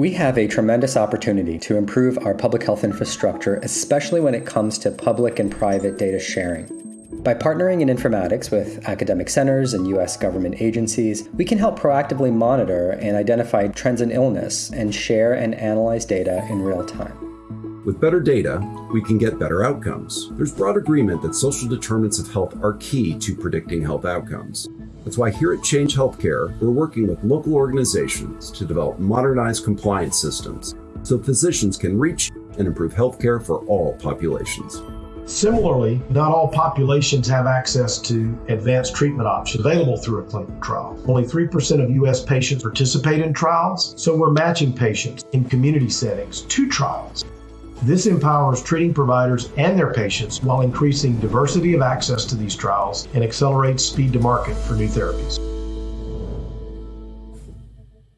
We have a tremendous opportunity to improve our public health infrastructure, especially when it comes to public and private data sharing. By partnering in informatics with academic centers and U.S. government agencies, we can help proactively monitor and identify trends in illness and share and analyze data in real time. With better data, we can get better outcomes. There's broad agreement that social determinants of health are key to predicting health outcomes. That's why here at Change Healthcare, we're working with local organizations to develop modernized compliance systems so physicians can reach and improve healthcare for all populations. Similarly, not all populations have access to advanced treatment options available through a clinical trial. Only 3% of U.S. patients participate in trials, so we're matching patients in community settings to trials. This empowers treating providers and their patients while increasing diversity of access to these trials and accelerates speed to market for new therapies.